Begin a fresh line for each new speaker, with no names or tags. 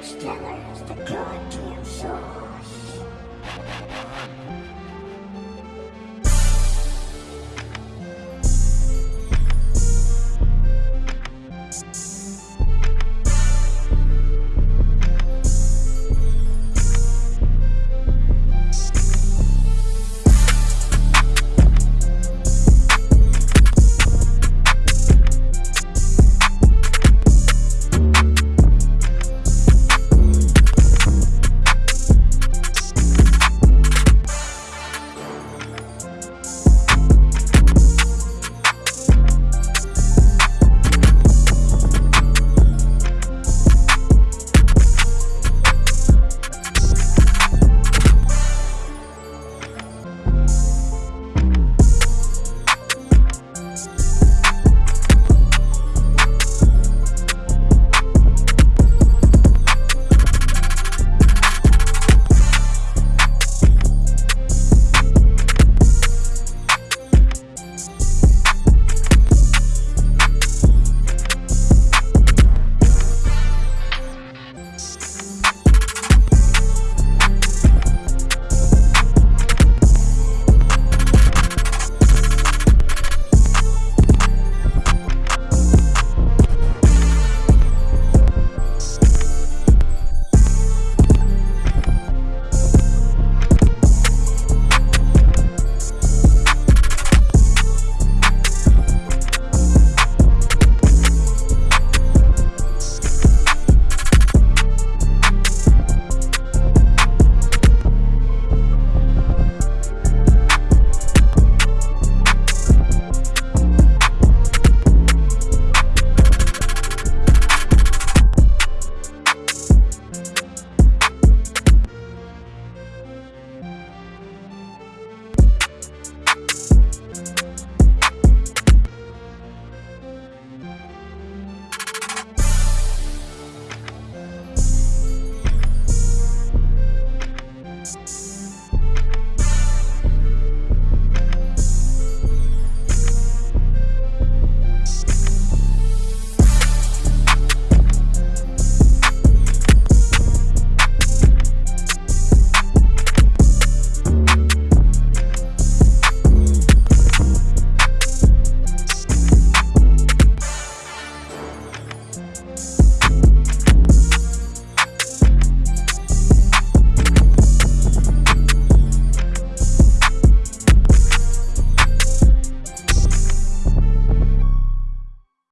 Exterminate the goddamn servers.